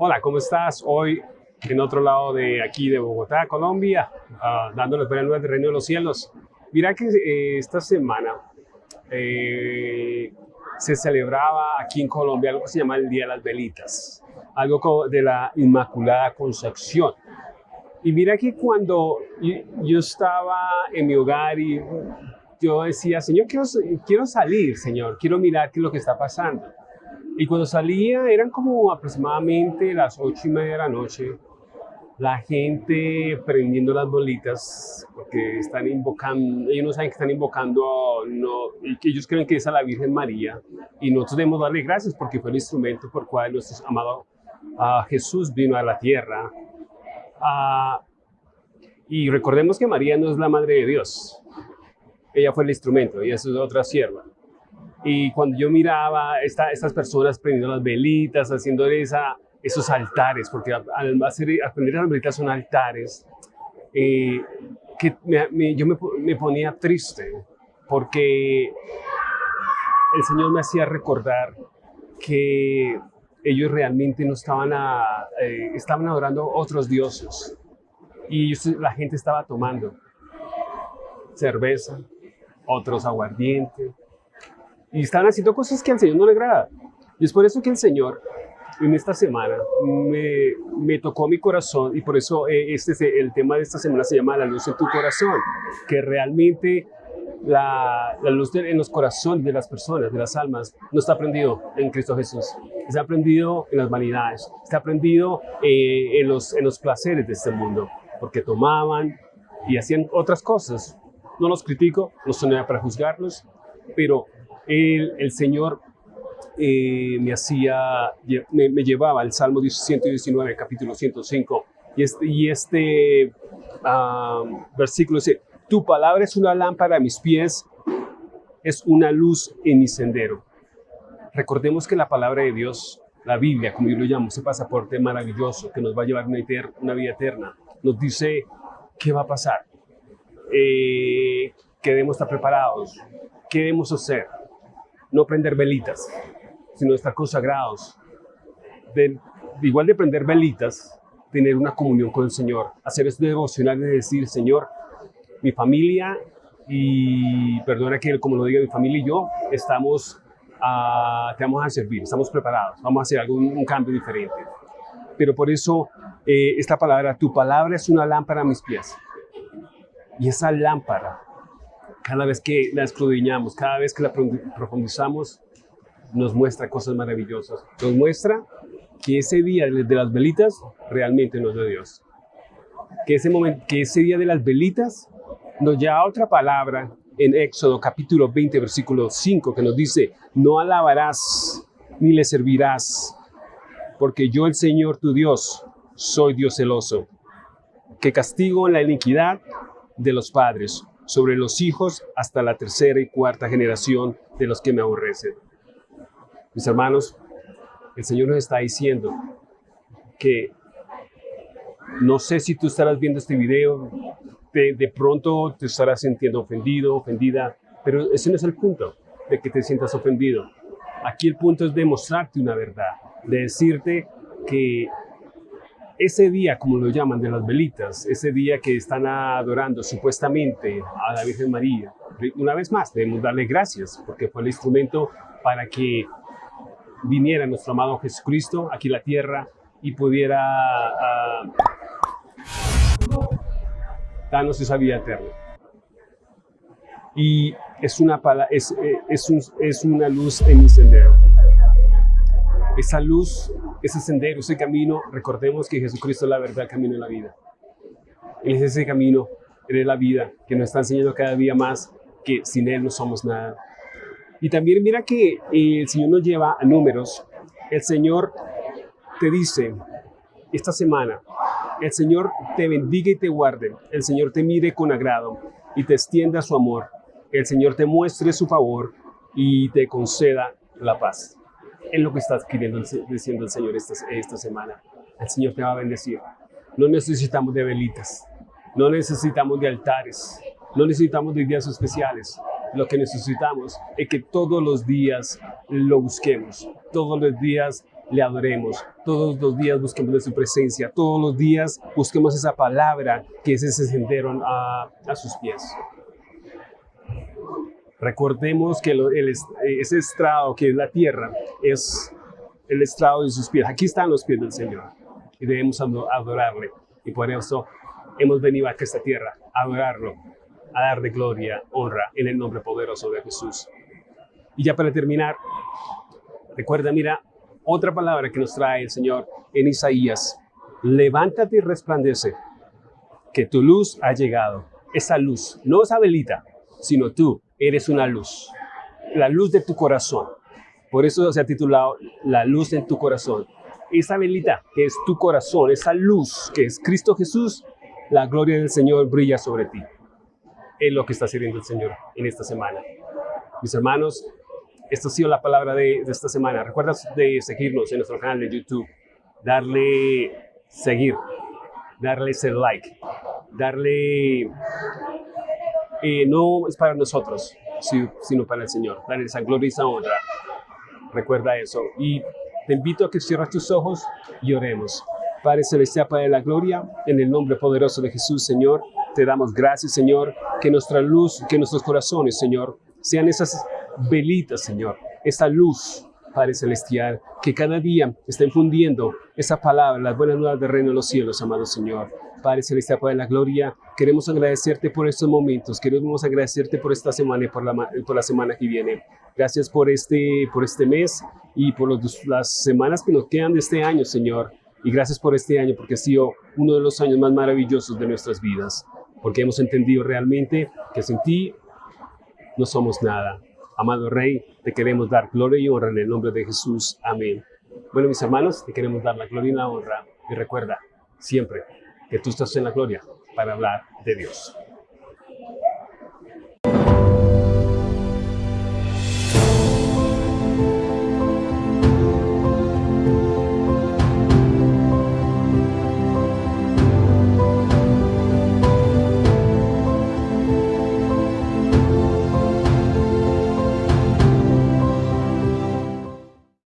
Hola, ¿cómo estás? Hoy en otro lado de aquí de Bogotá, Colombia, uh, dándoles nuevas del reino de los cielos. Mira que eh, esta semana eh, se celebraba aquí en Colombia algo que se llama el Día de las Velitas, algo de la Inmaculada Concepción. Y mira que cuando yo estaba en mi hogar y yo decía, Señor, quiero, quiero salir, Señor, quiero mirar qué es lo que está pasando. Y cuando salía eran como aproximadamente las ocho y media de la noche, la gente prendiendo las bolitas, porque están invocando, ellos no saben que están invocando, no, ellos creen que es a la Virgen María, y nosotros debemos darle gracias porque fue el instrumento por cual nuestro amado uh, Jesús vino a la tierra. Uh, y recordemos que María no es la madre de Dios, ella fue el instrumento, eso es otra sierva. Y cuando yo miraba esta, estas personas prendiendo las velitas, haciendo esa, esos altares, porque al hacer, aprender las velitas son altares, eh, que me, yo me, me, ponía triste, porque el Señor me hacía recordar que ellos realmente no estaban, a, eh, estaban adorando otros dioses. Y la gente estaba tomando cerveza, otros aguardiente, y están haciendo cosas que al Señor no le agrada. Y es por eso que el Señor en esta semana me, me tocó mi corazón y por eso eh, este, el tema de esta semana se llama La luz en tu corazón, que realmente la, la luz en los corazones de las personas, de las almas, no está aprendido en Cristo Jesús. Está aprendido en las vanidades, está aprendido eh, en, los, en los placeres de este mundo, porque tomaban y hacían otras cosas. No los critico, no nada para juzgarlos, pero el, el Señor eh, me hacía, me, llevaba al Salmo 119, capítulo 105, y este, este versículo dice, tu palabra es una lámpara a mis pies, es una luz en mi sendero. Recordemos que la palabra de Dios, la Biblia, como yo lo llamo, ese pasaporte maravilloso que nos va a llevar una, una vida eterna, nos dice qué va a pasar, eh, que debemos estar preparados, qué debemos hacer, no prender velitas, sino estar consagrados. Igual de prender velitas, tener una comunión con el Señor, hacer este devocional de decir, Señor, mi familia y perdona que como lo diga mi familia y yo, estamos, uh, te vamos a servir, estamos preparados, vamos a hacer algún un cambio diferente. Pero por eso eh, esta palabra, tu palabra es una lámpara a mis pies. Y esa lámpara cada vez que la escudriñamos, cada vez que la profundizamos, nos muestra cosas maravillosas. Nos muestra que ese día de las velitas realmente no es de Dios. Que ese, momento, que ese día de las velitas nos lleva otra palabra en Éxodo capítulo 20, versículo 5, que nos dice, no alabarás ni le servirás, porque yo el Señor tu Dios soy Dios celoso, que castigo la iniquidad de los padres sobre los hijos hasta la tercera y cuarta generación de los que me aborrecen. Mis hermanos, el Señor nos está diciendo que no sé si tú estarás viendo este video, de, de pronto te estarás sintiendo ofendido, ofendida, pero ese no es el punto de que te sientas ofendido. Aquí el punto es demostrarte una verdad, de decirte que ese día, como lo llaman, de las velitas, ese día que están adorando supuestamente a la Virgen María, una vez más debemos darle gracias porque fue el instrumento para que viniera nuestro amado Jesucristo aquí a la tierra y pudiera uh, darnos esa vida eterna. Y es una, es, es, un, es una luz en mi sendero esa luz, ese sendero, ese camino, recordemos que Jesucristo es la verdad, camino y la vida. Él es ese camino, Él es la vida, que nos está enseñando cada día más que sin Él no somos nada. Y también mira que el Señor nos lleva a números. El Señor te dice esta semana, el Señor te bendiga y te guarde, el Señor te mire con agrado y te extienda su amor, el Señor te muestre su favor y te conceda la paz es lo que está queriendo diciendo el Señor esta, esta semana. El Señor te va a bendecir. No necesitamos de velitas, no necesitamos de altares, no necesitamos de días especiales. Lo que necesitamos es que todos los días lo busquemos, todos los días le adoremos, Todos los días busquemos de su presencia, todos los días busquemos esa palabra que es ese sendero a, a sus pies. Recordemos que el, ese estrado que es la tierra es el estrado de sus pies. Aquí están los pies del Señor y debemos adorarle. Y por eso hemos venido a esta tierra a adorarlo, a darle gloria, honra en el nombre poderoso de Jesús. Y ya para terminar, recuerda, mira, otra palabra que nos trae el Señor en Isaías. Levántate y resplandece, que tu luz ha llegado. Esa luz, no esa velita, sino tú, eres una luz, la luz de tu corazón. Por eso se ha titulado La luz en tu corazón. Esa velita que es tu corazón, esa luz que es Cristo Jesús, la gloria del Señor brilla sobre ti. Es lo que está sirviendo el Señor en esta semana. Mis hermanos, esta ha sido la palabra de, esta semana. Recuerda de seguirnos en nuestro canal de YouTube, darle seguir, darle ese like, darle eh, no es para nosotros, sino para el Señor. Darle esa gloria y esa. Recuerda eso. Y te invito a que cierres tus ojos y oremos. Padre Celestial, Padre de la Gloria, en el nombre poderoso de Jesús, Señor, te damos gracias, Señor, que nuestra luz, que nuestros corazones, Señor, sean esas velitas, Señor, esa luz, Padre Celestial, que cada día está infundiendo esa palabra, las buenas nuevas del reino de los cielos, amado Señor. Padre Celestial, Padre de la Gloria, queremos agradecerte por estos momentos, queremos agradecerte por esta semana y por la, por la semana que viene. Gracias por este, por este mes y por las semanas que nos quedan de este año, Señor. Y gracias por este año, porque ha sido uno de los años más maravillosos de nuestras vidas, porque hemos entendido realmente que sin ti no somos nada. Amado Rey, te queremos dar gloria y honra en el nombre de Jesús. Amén. Bueno, mis hermanos, te queremos dar la gloria y la honra. Y recuerda, siempre, que tú estás en la gloria para hablar de Dios.